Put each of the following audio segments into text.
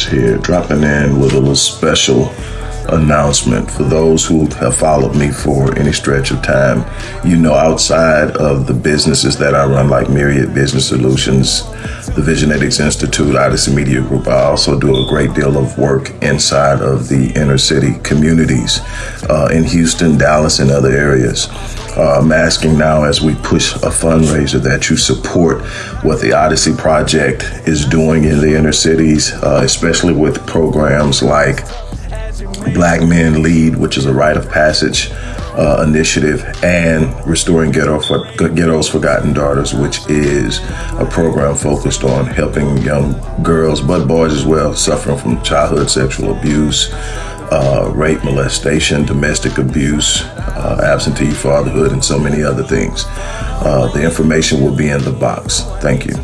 here, dropping in with a little special announcement for those who have followed me for any stretch of time. You know, outside of the businesses that I run, like Myriad Business Solutions, the Visionetics Institute, Odyssey Media Group, I also do a great deal of work inside of the inner city communities uh, in Houston, Dallas, and other areas. Uh, I'm asking now as we push a fundraiser that you support what the Odyssey Project is doing in the inner cities, uh, especially with programs like Black Men Lead, which is a rite of passage uh, initiative, and Restoring Ghetto for, Ghetto's Forgotten Daughters, which is a program focused on helping young girls, but boys as well, suffering from childhood sexual abuse, uh, rape, molestation, domestic abuse, uh, absentee fatherhood, and so many other things. Uh, the information will be in the box. Thank you.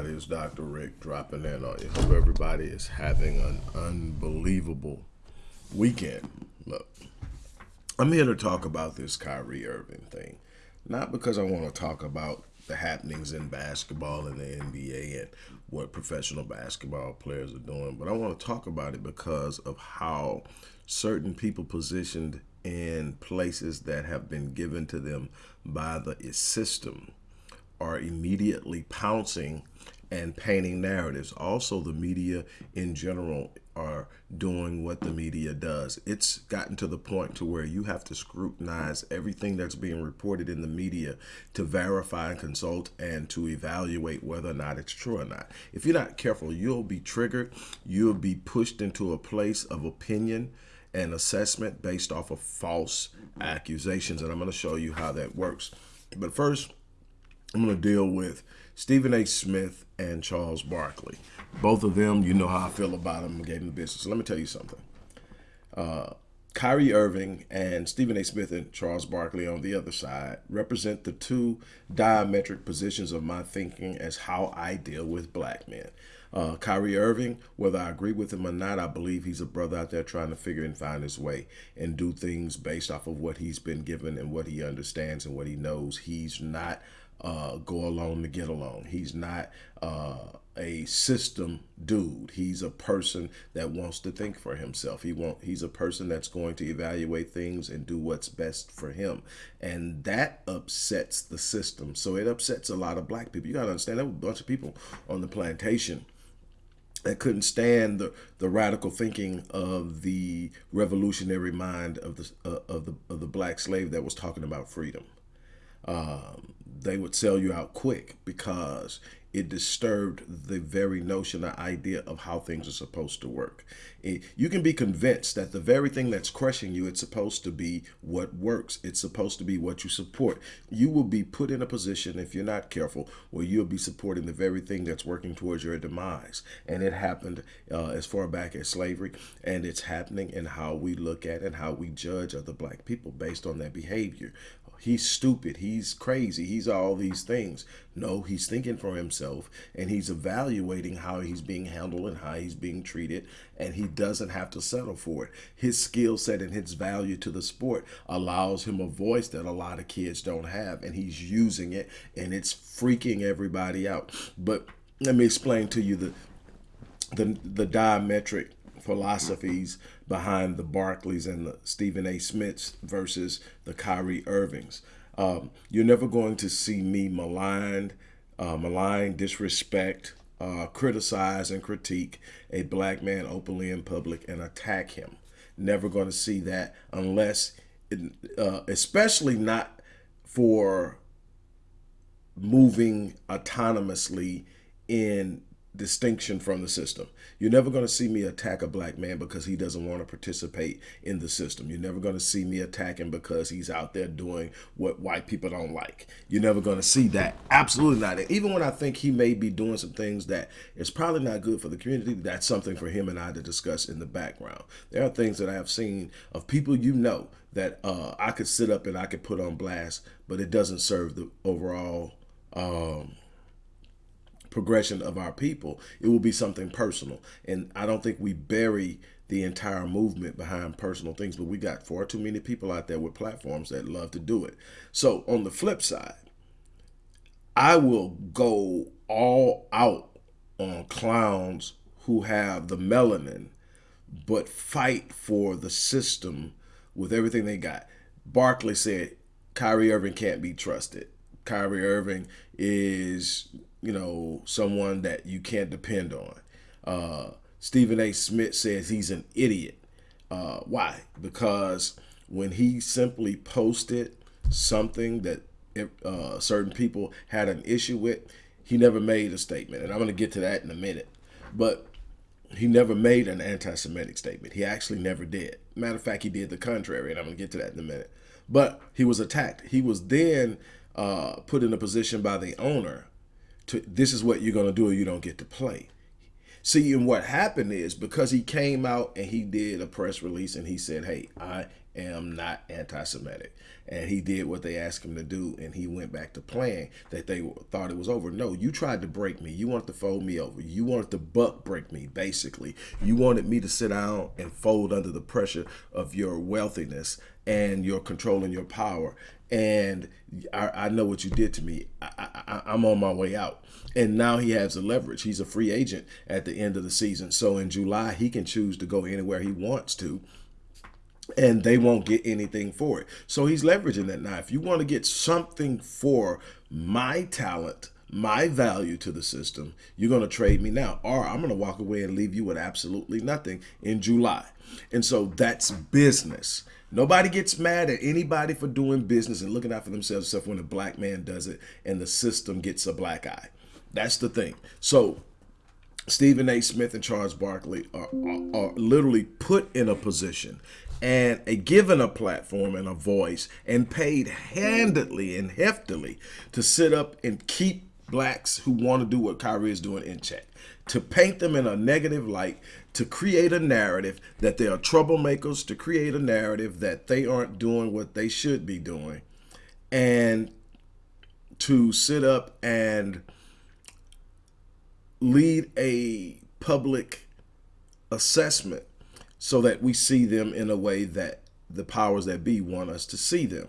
Everybody. It's Dr. Rick dropping in on you. Hope everybody is having an unbelievable weekend. Look, I'm here to talk about this Kyrie Irving thing. Not because I want to talk about the happenings in basketball and the NBA and what professional basketball players are doing, but I want to talk about it because of how certain people positioned in places that have been given to them by the system are immediately pouncing and painting narratives. Also, the media in general are doing what the media does. It's gotten to the point to where you have to scrutinize everything that's being reported in the media to verify and consult and to evaluate whether or not it's true or not. If you're not careful, you'll be triggered. You'll be pushed into a place of opinion and assessment based off of false accusations. And I'm going to show you how that works. But first, I'm going to deal with Stephen A. Smith and Charles Barkley. Both of them, you know how I feel about them. I gave them the business. Let me tell you something. Uh, Kyrie Irving and Stephen A. Smith and Charles Barkley on the other side represent the two diametric positions of my thinking as how I deal with black men. Uh, Kyrie Irving, whether I agree with him or not, I believe he's a brother out there trying to figure and find his way and do things based off of what he's been given and what he understands and what he knows. He's not uh, go along to get along. He's not uh, a system dude. He's a person that wants to think for himself. He want he's a person that's going to evaluate things and do what's best for him. And that upsets the system. So it upsets a lot of black people. You got to understand there were a bunch of people on the plantation that couldn't stand the, the radical thinking of the revolutionary mind of the uh, of the of the black slave that was talking about freedom. Um, they would sell you out quick because it disturbed the very notion or idea of how things are supposed to work. It, you can be convinced that the very thing that's crushing you, it's supposed to be what works. It's supposed to be what you support. You will be put in a position, if you're not careful, where you'll be supporting the very thing that's working towards your demise. And it happened uh, as far back as slavery, and it's happening in how we look at and how we judge other black people based on their behavior he's stupid, he's crazy, he's all these things. No, he's thinking for himself and he's evaluating how he's being handled and how he's being treated, and he doesn't have to settle for it. His skill set and his value to the sport allows him a voice that a lot of kids don't have, and he's using it, and it's freaking everybody out. But let me explain to you the the, the diametric philosophies behind the Barkleys and the Stephen A. Smiths versus the Kyrie Irvings. Um, you're never going to see me maligned, uh, malign, disrespect, uh, criticize, and critique a black man openly in public and attack him. Never going to see that unless, it, uh, especially not for moving autonomously in distinction from the system. You're never going to see me attack a black man because he doesn't want to participate in the system. You're never going to see me attack him because he's out there doing what white people don't like. You're never going to see that. Absolutely not. Even when I think he may be doing some things that is probably not good for the community, that's something for him and I to discuss in the background. There are things that I have seen of people you know that uh, I could sit up and I could put on blast, but it doesn't serve the overall um, progression of our people, it will be something personal. And I don't think we bury the entire movement behind personal things. But we got far too many people out there with platforms that love to do it. So on the flip side, I will go all out on clowns who have the melanin but fight for the system with everything they got. Barkley said Kyrie Irving can't be trusted. Kyrie Irving is, you know, someone that you can't depend on. Uh, Stephen A. Smith says he's an idiot. Uh, why? Because when he simply posted something that uh, certain people had an issue with, he never made a statement. And I'm going to get to that in a minute. But he never made an anti-Semitic statement. He actually never did. Matter of fact, he did the contrary, and I'm going to get to that in a minute. But he was attacked. He was then uh, put in a position by the owner to, this is what you're going to do or you don't get to play. See, and what happened is because he came out and he did a press release and he said, hey, I am not anti-Semitic. And he did what they asked him to do and he went back to playing that they thought it was over. No, you tried to break me. You wanted to fold me over. You wanted to buck break me, basically. You wanted me to sit down and fold under the pressure of your wealthiness and your control and your power. And I, I know what you did to me. I, I, I'm on my way out. And now he has the leverage. He's a free agent at the end of the season. So in July, he can choose to go anywhere he wants to and they won't get anything for it. So he's leveraging that. Now, if you want to get something for my talent, my value to the system, you're going to trade me now, or I'm going to walk away and leave you with absolutely nothing in July. And so that's business. Nobody gets mad at anybody for doing business and looking out for themselves except when a black man does it and the system gets a black eye. That's the thing. So Stephen A. Smith and Charles Barkley are, are, are literally put in a position and a given a platform and a voice and paid handedly and heftily to sit up and keep blacks who want to do what Kyrie is doing in check, to paint them in a negative light, to create a narrative that they are troublemakers, to create a narrative that they aren't doing what they should be doing, and to sit up and lead a public assessment so that we see them in a way that the powers that be want us to see them.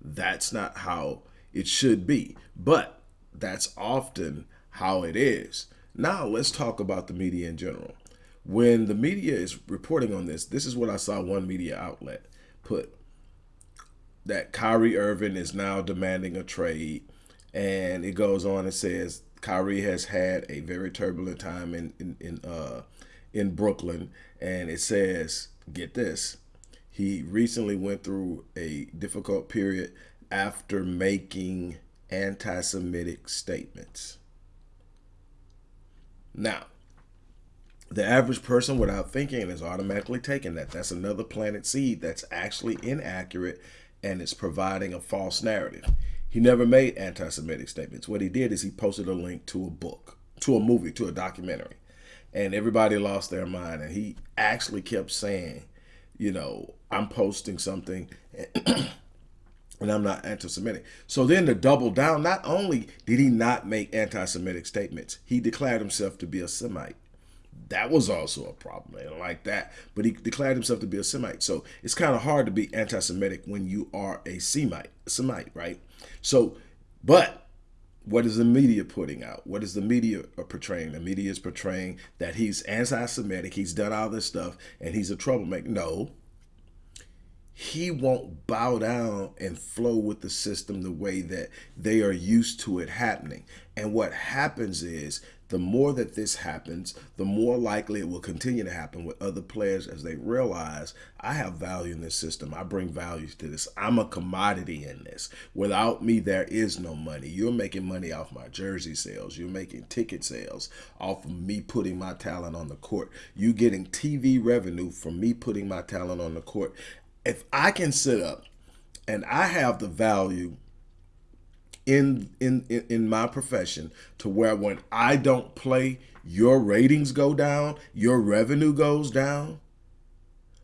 That's not how it should be, but that's often how it is. Now let's talk about the media in general. When the media is reporting on this, this is what I saw one media outlet put that Kyrie Irving is now demanding a trade. And it goes on and says Kyrie has had a very turbulent time in, in, in uh, in Brooklyn, and it says, get this, he recently went through a difficult period after making anti-Semitic statements. Now, the average person without thinking is automatically taking that. That's another planted seed that's actually inaccurate and it's providing a false narrative. He never made anti-Semitic statements. What he did is he posted a link to a book, to a movie, to a documentary and everybody lost their mind. And he actually kept saying, you know, I'm posting something and I'm not anti-Semitic. So then to double down, not only did he not make anti-Semitic statements, he declared himself to be a Semite. That was also a problem, man, like that. But he declared himself to be a Semite. So it's kind of hard to be anti-Semitic when you are a Semite, Semite, right? So, but what is the media putting out? What is the media portraying? The media is portraying that he's anti-Semitic, he's done all this stuff, and he's a troublemaker. No, he won't bow down and flow with the system the way that they are used to it happening. And what happens is the more that this happens, the more likely it will continue to happen with other players as they realize I have value in this system. I bring value to this. I'm a commodity in this. Without me, there is no money. You're making money off my jersey sales. You're making ticket sales off of me putting my talent on the court. You getting TV revenue from me putting my talent on the court. If I can sit up and I have the value in, in in my profession to where when I don't play, your ratings go down, your revenue goes down,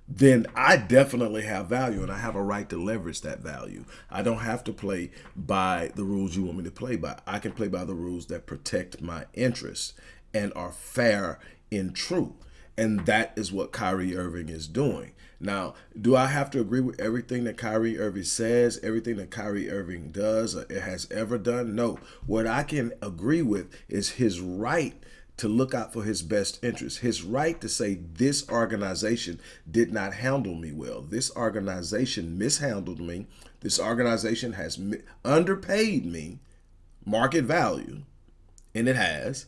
then I definitely have value and I have a right to leverage that value. I don't have to play by the rules you want me to play by. I can play by the rules that protect my interests and are fair and true. And that is what Kyrie Irving is doing. Now, do I have to agree with everything that Kyrie Irving says, everything that Kyrie Irving does, or has ever done? No. What I can agree with is his right to look out for his best interest, his right to say this organization did not handle me well. This organization mishandled me. This organization has underpaid me market value, and it has.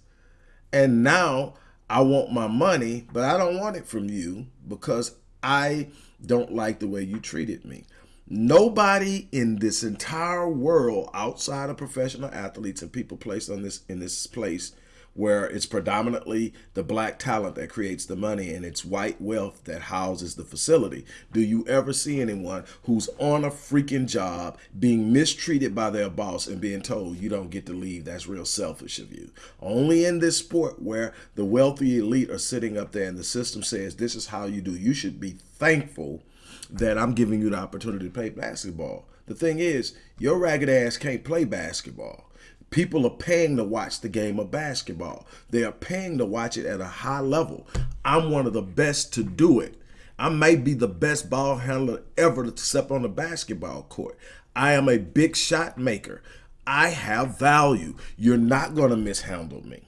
And now I want my money, but I don't want it from you because I don't like the way you treated me. Nobody in this entire world outside of professional athletes and people placed on this in this place where it's predominantly the black talent that creates the money and it's white wealth that houses the facility. Do you ever see anyone who's on a freaking job being mistreated by their boss and being told you don't get to leave? That's real selfish of you. Only in this sport where the wealthy elite are sitting up there and the system says this is how you do. You should be thankful that I'm giving you the opportunity to play basketball. The thing is, your ragged ass can't play basketball. People are paying to watch the game of basketball. They are paying to watch it at a high level. I'm one of the best to do it. I may be the best ball handler ever to step on the basketball court. I am a big shot maker. I have value. You're not going to mishandle me.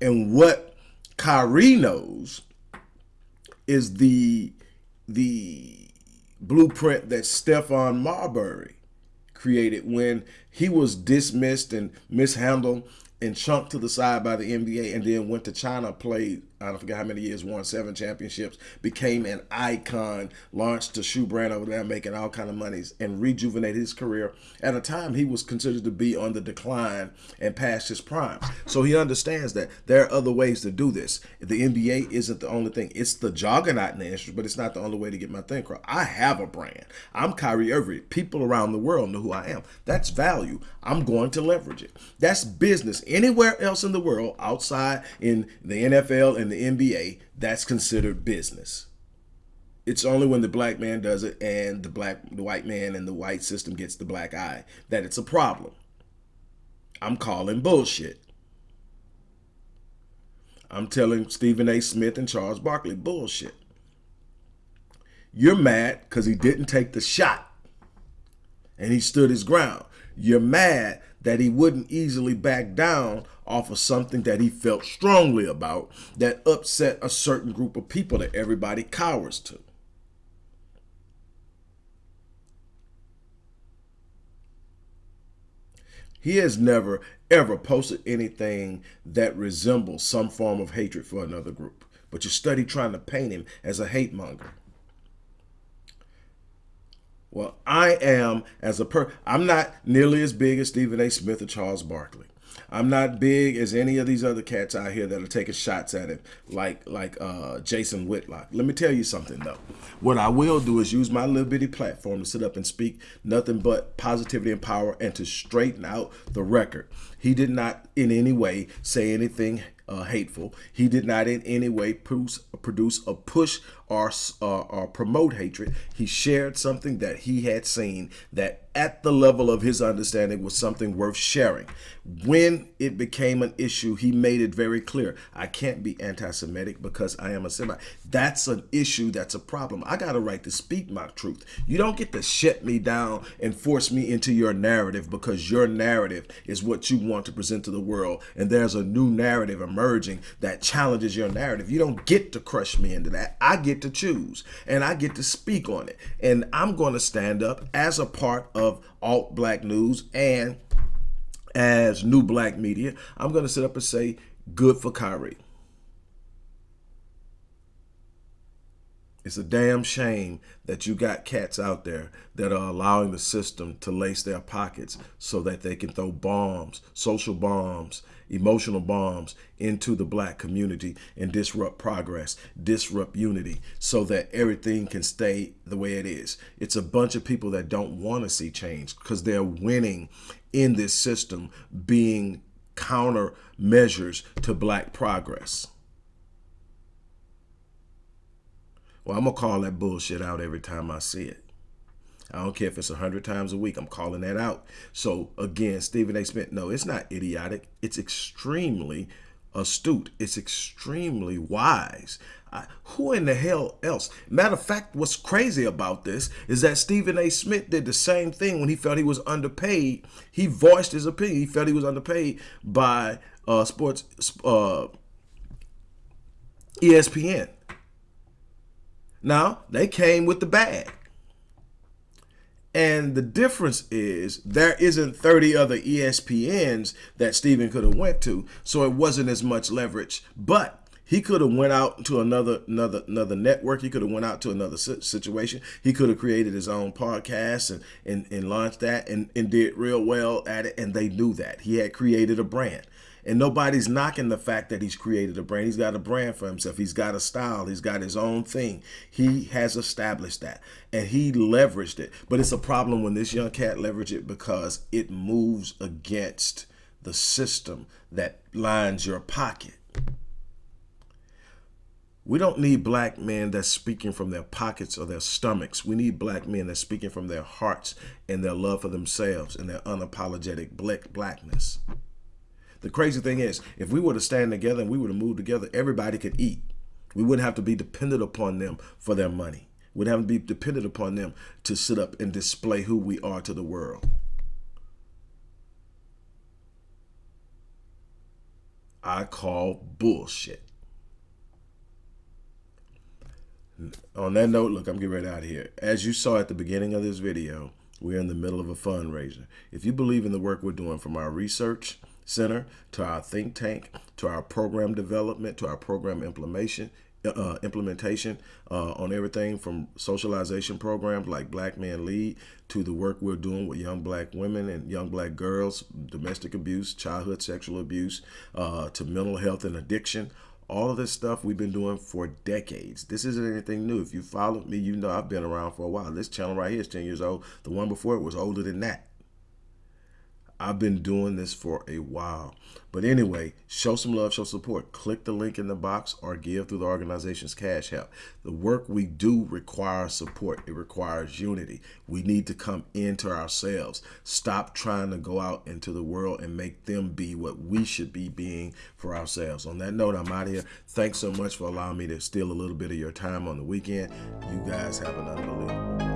And what Kyrie knows is the the blueprint that Stephon Marbury created when he was dismissed and mishandled and chunked to the side by the NBA and then went to China, played I don't forget how many years, won seven championships, became an icon, launched a shoe brand over there, making all kind of monies, and rejuvenated his career at a time he was considered to be on the decline and past his prime. So he understands that there are other ways to do this. The NBA isn't the only thing. It's the juggernaut in the industry, but it's not the only way to get my thing across. I have a brand. I'm Kyrie Irving. People around the world know who I am. That's value. I'm going to leverage it. That's business. Anywhere else in the world, outside in the NFL and in the NBA, that's considered business. It's only when the black man does it and the black the white man and the white system gets the black eye that it's a problem. I'm calling bullshit. I'm telling Stephen A. Smith and Charles Barkley bullshit. You're mad because he didn't take the shot and he stood his ground. You're mad that he wouldn't easily back down off of something that he felt strongly about that upset a certain group of people that everybody cowers to. He has never, ever posted anything that resembles some form of hatred for another group. But you study trying to paint him as a hate monger. Well, I am as a per I'm not nearly as big as Stephen A. Smith or Charles Barkley. I'm not big as any of these other cats out here that are taking shots at him, like like uh, Jason Whitlock. Let me tell you something though. What I will do is use my little bitty platform to sit up and speak nothing but positivity and power, and to straighten out the record. He did not in any way say anything uh, hateful. He did not in any way produce, produce a push or, uh, or promote hatred. He shared something that he had seen that at the level of his understanding was something worth sharing. When it became an issue, he made it very clear. I can't be anti-Semitic because I am a Semite. That's an issue. That's a problem. I got a right to speak my truth. You don't get to shut me down and force me into your narrative because your narrative is what you want to present to the world. And there's a new narrative emerging that challenges your narrative. You don't get to crush me into that. I get to choose and I get to speak on it. And I'm going to stand up as a part of alt black news and as new black media. I'm going to sit up and say, good for Kyrie. It's a damn shame that you got cats out there that are allowing the system to lace their pockets so that they can throw bombs, social bombs, emotional bombs into the black community and disrupt progress, disrupt unity so that everything can stay the way it is. It's a bunch of people that don't want to see change because they're winning in this system being countermeasures to black progress. Well, I'm going to call that bullshit out every time I see it. I don't care if it's a hundred times a week. I'm calling that out. So again, Stephen A. Smith, no, it's not idiotic. It's extremely astute. It's extremely wise. Uh, who in the hell else? Matter of fact, what's crazy about this is that Stephen A. Smith did the same thing when he felt he was underpaid. He voiced his opinion. He felt he was underpaid by uh, sports uh, ESPN. Now, they came with the bag. And the difference is there isn't 30 other ESPNs that Stephen could have went to, so it wasn't as much leverage. But he could have went out to another another another network. He could have went out to another situation. He could have created his own podcast and and, and launched that and, and did real well at it. And they knew that he had created a brand. And nobody's knocking the fact that he's created a brand. He's got a brand for himself. He's got a style. He's got his own thing. He has established that. And he leveraged it. But it's a problem when this young cat leveraged it because it moves against the system that lines your pocket. We don't need black men that's speaking from their pockets or their stomachs. We need black men that's speaking from their hearts and their love for themselves and their unapologetic black blackness. The crazy thing is, if we were to stand together and we were to move together, everybody could eat. We wouldn't have to be dependent upon them for their money. We'd have to be dependent upon them to sit up and display who we are to the world. I call bullshit. On that note, look, I'm getting right out of here. As you saw at the beginning of this video, we're in the middle of a fundraiser. If you believe in the work we're doing from our research Center, to our think tank, to our program development, to our program implementation, uh, implementation uh, on everything from socialization programs like Black Men Lead to the work we're doing with young black women and young black girls, domestic abuse, childhood sexual abuse, uh, to mental health and addiction. All of this stuff we've been doing for decades. This isn't anything new. If you followed me, you know I've been around for a while. This channel right here is 10 years old. The one before it was older than that. I've been doing this for a while. But anyway, show some love, show support. Click the link in the box or give through the organization's cash app. The work we do requires support. It requires unity. We need to come into ourselves. Stop trying to go out into the world and make them be what we should be being for ourselves. On that note, I'm out here. Thanks so much for allowing me to steal a little bit of your time on the weekend. You guys have an unbelievable